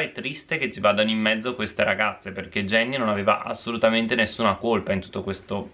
è triste che ci vadano in mezzo queste ragazze perché Jenny non aveva assolutamente nessuna colpa in tutto questo.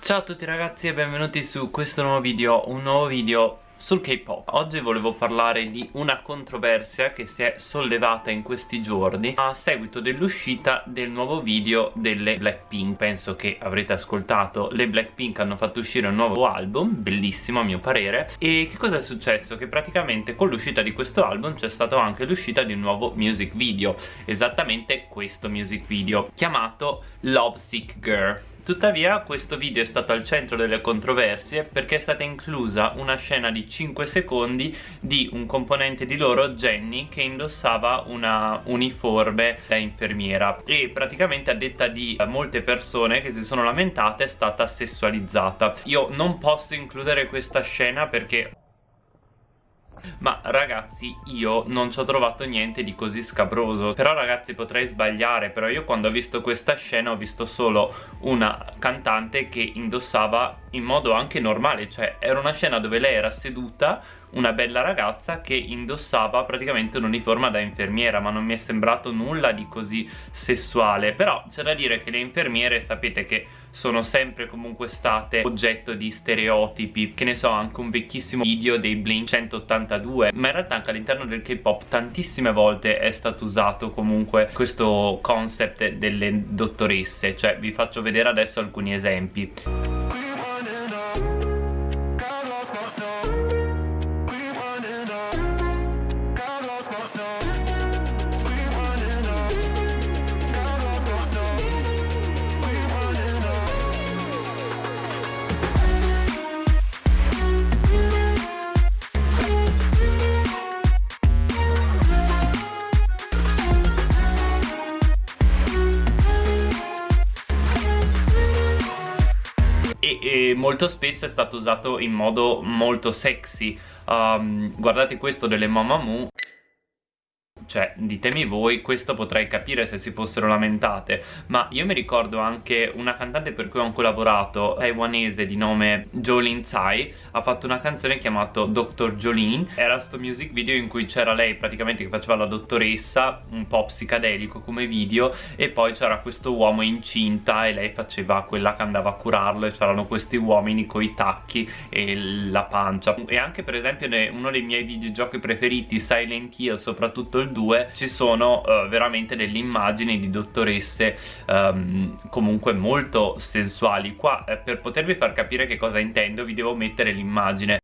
Ciao a tutti ragazzi e benvenuti su questo nuovo video, un nuovo video sul K-pop. Oggi volevo parlare di una controversia che si è sollevata in questi giorni a seguito dell'uscita del nuovo video delle Blackpink. Penso che avrete ascoltato, le Blackpink hanno fatto uscire un nuovo album, bellissimo a mio parere. E che cosa è successo? Che praticamente con l'uscita di questo album c'è stata anche l'uscita di un nuovo music video Esattamente questo music video chiamato Love Sick Girl Tuttavia questo video è stato al centro delle controversie perché è stata inclusa una scena di 5 secondi di un componente di loro, Jenny, che indossava una uniforme da infermiera e praticamente a detta di molte persone che si sono lamentate è stata sessualizzata. Io non posso includere questa scena perché ma ragazzi io non ci ho trovato niente di così scabroso. Però ragazzi potrei sbagliare Però io quando ho visto questa scena ho visto solo una cantante che indossava in modo anche normale Cioè era una scena dove lei era seduta una bella ragazza che indossava praticamente un'uniforme da infermiera ma non mi è sembrato nulla di così sessuale. Però c'è da dire che le infermiere sapete che sono sempre comunque state oggetto di stereotipi. Che ne so anche un vecchissimo video dei Blink 182 ma in realtà anche all'interno del K-pop tantissime volte è stato usato comunque questo concept delle dottoresse. Cioè vi faccio vedere adesso alcuni esempi molto spesso è stato usato in modo molto sexy. Um, guardate questo delle Mamamoo cioè ditemi voi questo potrei capire se si fossero lamentate ma io mi ricordo anche una cantante per cui ho collaborato taiwanese di nome Jolin Tsai ha fatto una canzone chiamata Dr. Jolin era sto music video in cui c'era lei praticamente che faceva la dottoressa un po' psicadelico come video e poi c'era questo uomo incinta e lei faceva quella che andava a curarlo e c'erano questi uomini con i tacchi e la pancia e anche per esempio uno dei miei videogiochi preferiti Silent Hill soprattutto il 2 2 ci sono uh, veramente delle immagini di dottoresse um, comunque molto sensuali. Qua eh, per potervi far capire che cosa intendo vi devo mettere l'immagine.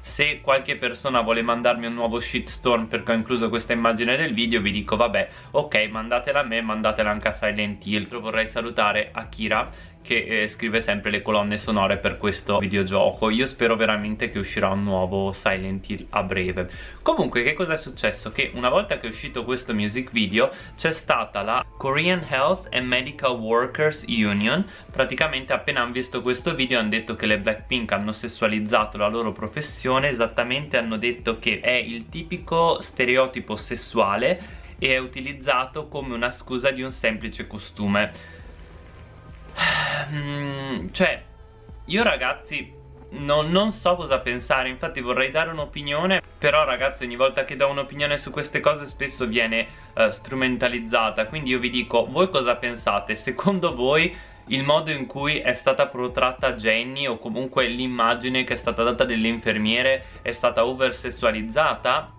Se qualche persona vuole mandarmi un nuovo shitstorm perché ho incluso questa immagine del video vi dico vabbè ok mandatela a me mandatela anche a Silent Hill vorrei salutare Akira che eh, scrive sempre le colonne sonore per questo videogioco. Io spero veramente che uscirà un nuovo Silent Hill a breve. Comunque che cosa è successo? che una volta che è uscito questo music video c'è stata la Korean Health and Medical Workers Union. Praticamente appena hanno visto questo video hanno detto che le Blackpink hanno sessualizzato la loro professione. Esattamente hanno detto che è il tipico stereotipo sessuale e è utilizzato come una scusa di un semplice costume cioè io ragazzi non, non, so cosa pensare infatti vorrei dare un'opinione però ragazzi ogni volta che do un'opinione su queste cose spesso viene uh, strumentalizzata quindi io vi dico voi cosa pensate? Secondo voi il modo in cui è stata protratta Jenny o comunque l'immagine che è stata data delle infermiere è stata oversessualizzata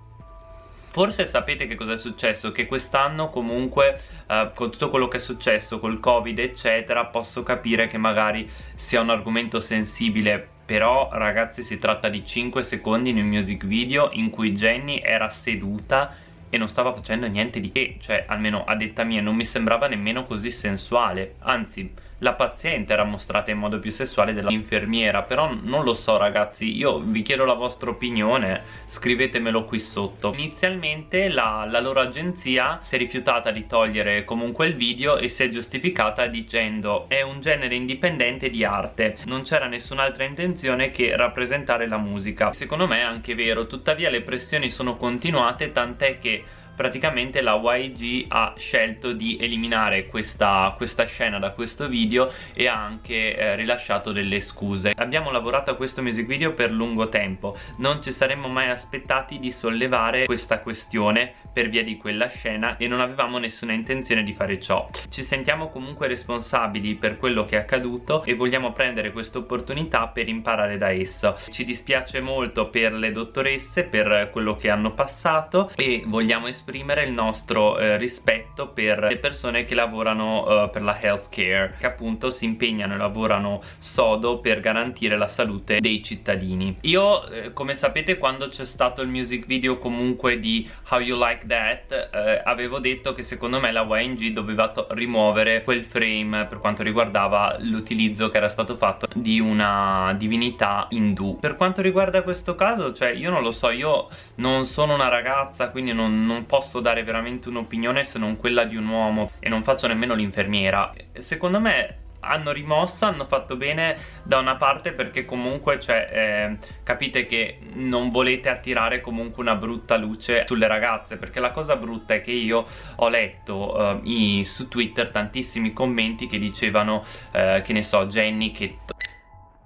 Forse sapete che cosa è successo? Che quest'anno comunque eh, con tutto quello che è successo col covid eccetera posso capire che magari sia un argomento sensibile però ragazzi si tratta di 5 secondi in un music video in cui Jenny era seduta e non stava facendo niente di che cioè almeno a detta mia non mi sembrava nemmeno così sensuale anzi la paziente era mostrata in modo più sessuale dell'infermiera però non lo so ragazzi io vi chiedo la vostra opinione scrivetemelo qui sotto. Inizialmente la, la loro agenzia si è rifiutata di togliere comunque il video e si è giustificata dicendo è un genere indipendente di arte non c'era nessun'altra intenzione che rappresentare la musica secondo me è anche vero tuttavia le pressioni sono continuate tant'è che praticamente la YG ha scelto di eliminare questa, questa scena da questo video e ha anche eh, rilasciato delle scuse. Abbiamo lavorato a questo music video per lungo tempo. Non ci saremmo mai aspettati di sollevare questa questione per via di quella scena e non avevamo nessuna intenzione di fare ciò. Ci sentiamo comunque responsabili per quello che è accaduto e vogliamo prendere questa opportunità per imparare da esso. Ci dispiace molto per le dottoresse per quello che hanno passato e vogliamo esprimere il nostro eh, rispetto per le persone che lavorano eh, per la healthcare che appunto si impegnano e lavorano sodo per garantire la salute dei cittadini. Io eh, come sapete quando c'è stato il music video comunque di How You Like That eh, avevo detto che secondo me la YNG doveva rimuovere quel frame per quanto riguardava l'utilizzo che era stato fatto di una divinità indù. Per quanto riguarda questo caso cioè io non lo so io non sono una ragazza quindi non, non posso dare veramente un'opinione se non quella di un uomo e non faccio nemmeno l'infermiera. Secondo me hanno rimosso, hanno fatto bene da una parte perché comunque cioè, eh, capite che non volete attirare comunque una brutta luce sulle ragazze perché la cosa brutta è che io ho letto eh, i, su Twitter tantissimi commenti che dicevano eh, che ne so Jenny che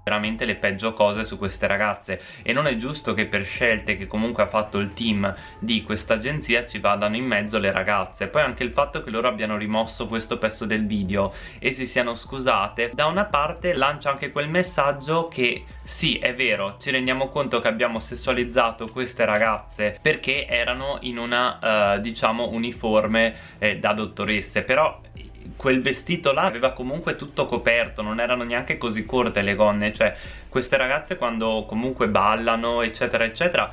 veramente le peggio cose su queste ragazze. E non è giusto che per scelte che comunque ha fatto il team di questa agenzia ci vadano in mezzo le ragazze. Poi anche il fatto che loro abbiano rimosso questo pezzo del video e si siano scusate da una parte lancia anche quel messaggio che sì è vero ci rendiamo conto che abbiamo sessualizzato queste ragazze perché erano in una uh, diciamo uniforme eh, da dottoresse però quel vestito là aveva comunque tutto coperto non erano neanche così corte le gonne cioè queste ragazze quando comunque ballano eccetera eccetera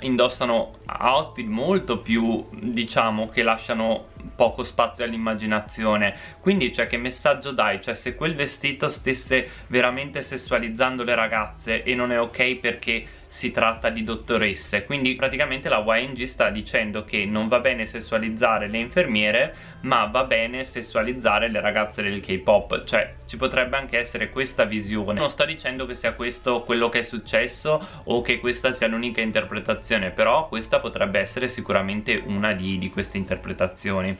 indossano outfit molto più diciamo che lasciano poco spazio all'immaginazione. Quindi cioè che messaggio dai? Cioè se quel vestito stesse veramente sessualizzando le ragazze e non è ok perché si tratta di dottoresse. Quindi praticamente la YNG sta dicendo che non va bene sessualizzare le infermiere ma va bene sessualizzare le ragazze del K-pop. Cioè ci potrebbe anche essere questa visione. Non sto dicendo che sia questo quello che è successo o che questa sia l'unica interpretazione però questa potrebbe essere sicuramente una di, di queste interpretazioni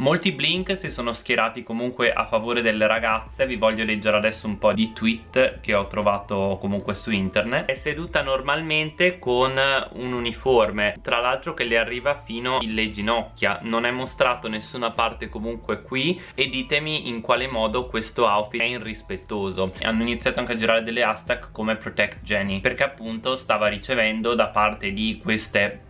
Molti Blink si sono schierati comunque a favore delle ragazze. Vi voglio leggere adesso un po' di tweet che ho trovato comunque su internet. È seduta normalmente con un uniforme Tra l'altro che le arriva fino alle ginocchia. Non è mostrato nessuna parte comunque qui. E ditemi in quale modo questo outfit è irrispettoso. Hanno iniziato anche a girare delle hashtag come Protect Jenny Perché appunto stava ricevendo da parte di queste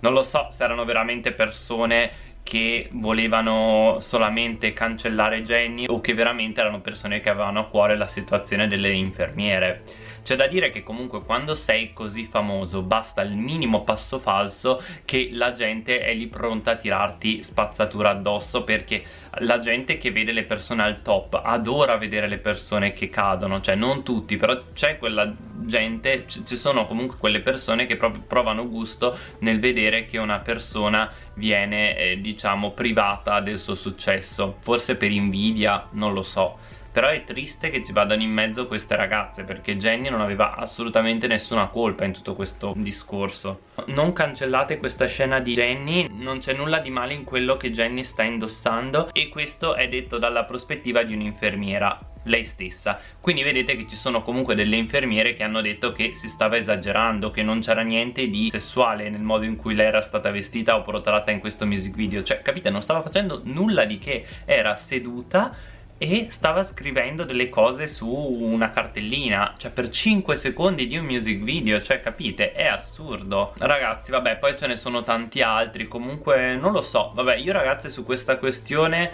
non lo so se erano veramente persone che volevano solamente cancellare Jenny o che veramente erano persone che avevano a cuore la situazione delle infermiere c'è da dire che comunque quando sei così famoso basta il minimo passo falso che la gente è lì pronta a tirarti spazzatura addosso perché la gente che vede le persone al top adora vedere le persone che cadono cioè non tutti però c'è quella gente ci sono comunque quelle persone che proprio provano gusto nel vedere che una persona viene eh, diciamo privata del suo successo forse per invidia non lo so però è triste che ci vadano in mezzo queste ragazze perché Jenny non aveva assolutamente nessuna colpa in tutto questo discorso. Non cancellate questa scena di Jenny non c'è nulla di male in quello che Jenny sta indossando e questo è detto dalla prospettiva di un'infermiera lei stessa. Quindi vedete che ci sono comunque delle infermiere che hanno detto che si stava esagerando che non c'era niente di sessuale nel modo in cui lei era stata vestita o portata in questo music video. Cioè capite non stava facendo nulla di che era seduta e stava scrivendo delle cose su una cartellina cioè per 5 secondi di un music video cioè capite? È assurdo. Ragazzi vabbè poi ce ne sono tanti altri comunque non lo so. Vabbè io ragazzi su questa questione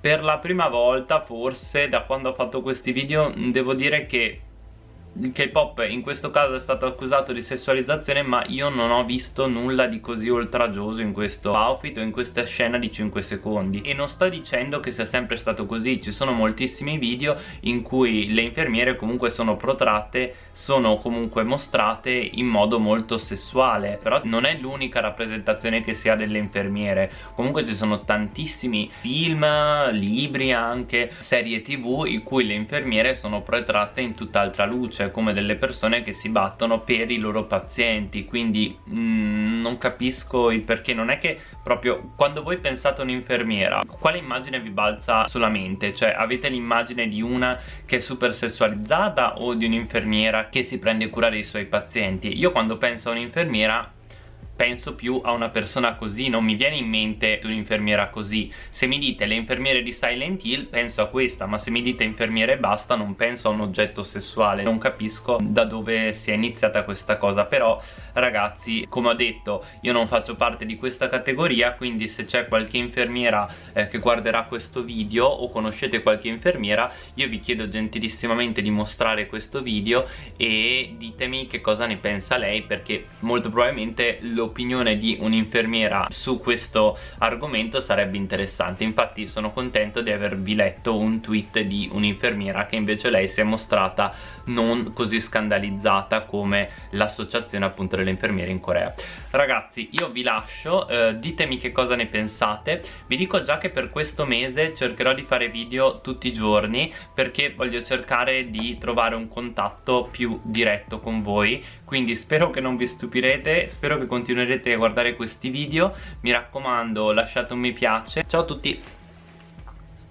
per la prima volta forse da quando ho fatto questi video devo dire che il K-pop in questo caso è stato accusato di sessualizzazione ma io non ho visto nulla di così oltraggioso in questo outfit o in questa scena di 5 secondi. E non sto dicendo che sia sempre stato così ci sono moltissimi video in cui le infermiere comunque sono protratte sono comunque mostrate in modo molto sessuale però non è l'unica rappresentazione che si ha delle infermiere. Comunque ci sono tantissimi film, libri anche serie tv in cui le infermiere sono protratte in tutt'altra luce cioè come delle persone che si battono per i loro pazienti quindi mm, non capisco il perché non è che proprio quando voi pensate a un'infermiera quale immagine vi balza sulla mente? cioè avete l'immagine di una che è super sessualizzata o di un'infermiera che si prende cura dei suoi pazienti io quando penso a un'infermiera penso più a una persona così, non mi viene in mente un'infermiera così. Se mi dite le infermiere di Silent Hill, penso a questa, ma se mi dite infermiere e basta, non penso a un oggetto sessuale. Non capisco da dove sia iniziata questa cosa, però ragazzi, come ho detto, io non faccio parte di questa categoria, quindi se c'è qualche infermiera eh, che guarderà questo video o conoscete qualche infermiera, io vi chiedo gentilissimamente di mostrare questo video e ditemi che cosa ne pensa lei, perché molto probabilmente lo l'opinione di un'infermiera su questo argomento sarebbe interessante. Infatti sono contento di avervi letto un tweet di un'infermiera che invece lei si è mostrata non così scandalizzata come l'associazione appunto delle infermiere in Corea. Ragazzi io vi lascio eh, ditemi che cosa ne pensate. Vi dico già che per questo mese cercherò di fare video tutti i giorni perché voglio cercare di trovare un contatto più diretto con voi quindi spero che non vi stupirete spero che continuerete a guardare questi video. Mi raccomando lasciate un mi piace. Ciao a tutti